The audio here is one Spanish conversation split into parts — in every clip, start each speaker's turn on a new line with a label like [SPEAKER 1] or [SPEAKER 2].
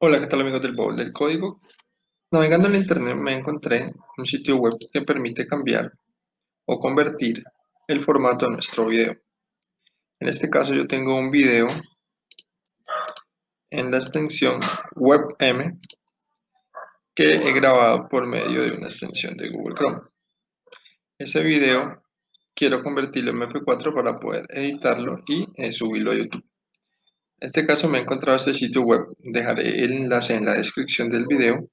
[SPEAKER 1] Hola, ¿qué tal amigos del Bowl del Código? Navegando en internet me encontré un sitio web que permite cambiar o convertir el formato de nuestro video. En este caso yo tengo un video en la extensión WebM que he grabado por medio de una extensión de Google Chrome. Ese video quiero convertirlo en MP4 para poder editarlo y eh, subirlo a YouTube. En este caso me he encontrado este sitio web, dejaré el enlace en la descripción del video,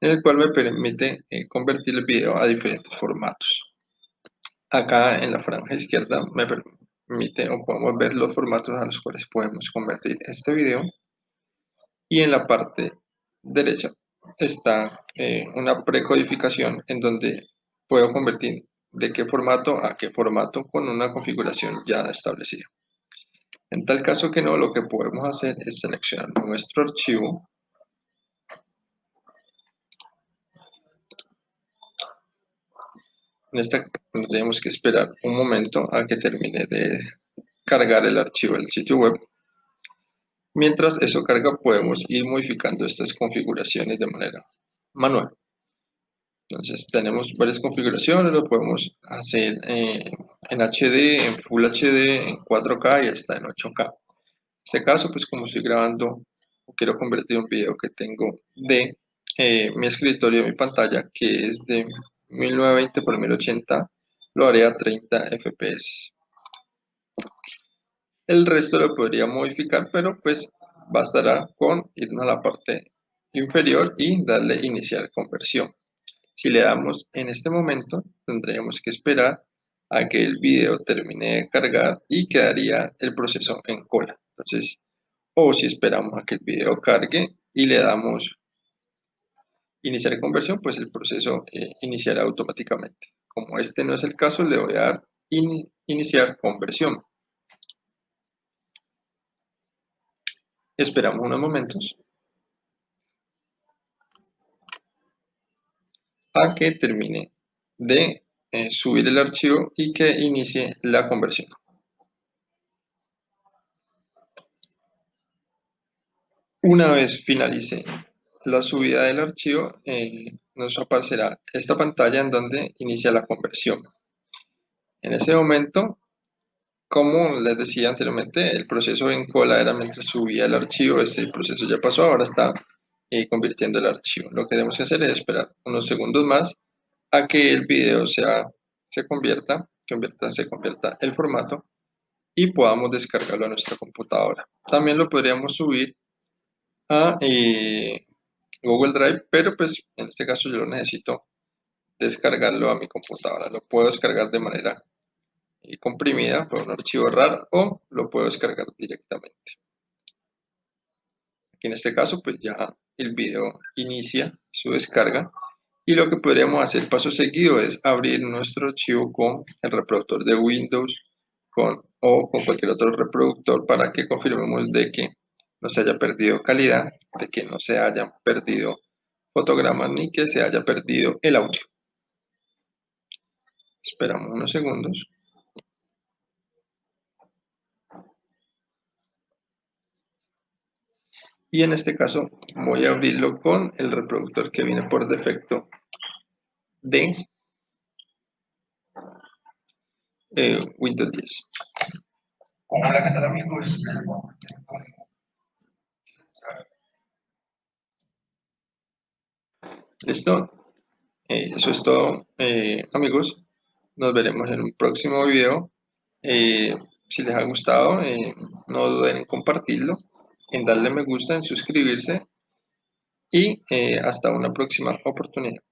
[SPEAKER 1] en el cual me permite eh, convertir el video a diferentes formatos. Acá en la franja izquierda me permite o podemos ver los formatos a los cuales podemos convertir este video. Y en la parte derecha está eh, una precodificación en donde puedo convertir de qué formato a qué formato con una configuración ya establecida. En tal caso que no, lo que podemos hacer es seleccionar nuestro archivo. En esta tenemos que esperar un momento a que termine de cargar el archivo del sitio web. Mientras eso carga podemos ir modificando estas configuraciones de manera manual. Entonces tenemos varias configuraciones, lo podemos hacer en HD, en Full HD, en 4K y hasta en 8K. En este caso, pues como estoy grabando o quiero convertir un video que tengo de eh, mi escritorio, mi pantalla, que es de 1920 x 1080, lo haré a 30 FPS. El resto lo podría modificar, pero pues bastará con irnos a la parte inferior y darle iniciar conversión. Si le damos en este momento, tendríamos que esperar a que el video termine de cargar y quedaría el proceso en cola. Entonces, o si esperamos a que el video cargue y le damos iniciar conversión, pues el proceso eh, iniciará automáticamente. Como este no es el caso, le voy a dar iniciar conversión. Esperamos unos momentos. a que termine de eh, subir el archivo y que inicie la conversión. Una vez finalice la subida del archivo, eh, nos aparecerá esta pantalla en donde inicia la conversión. En ese momento, como les decía anteriormente, el proceso en cola era mientras subía el archivo, este proceso ya pasó, ahora está y convirtiendo el archivo. Lo que debemos hacer es esperar unos segundos más a que el video sea, se convierta, convierta, se convierta el formato y podamos descargarlo a nuestra computadora. También lo podríamos subir a eh, Google Drive, pero pues en este caso yo lo necesito descargarlo a mi computadora. Lo puedo descargar de manera eh, comprimida por un archivo RAR o lo puedo descargar directamente. En este caso pues ya el video inicia su descarga y lo que podríamos hacer paso seguido es abrir nuestro archivo con el reproductor de Windows con, o con cualquier otro reproductor para que confirmemos de que no se haya perdido calidad, de que no se hayan perdido fotogramas ni que se haya perdido el audio. Esperamos unos segundos. Y en este caso voy a abrirlo con el reproductor que viene por defecto de eh, Windows 10. Hola, ¿qué tal amigos? Listo, eh, eso es todo eh, amigos, nos veremos en un próximo video. si les ha gustado, no duden en compartirlo en darle me gusta, en suscribirse y eh, hasta una próxima oportunidad.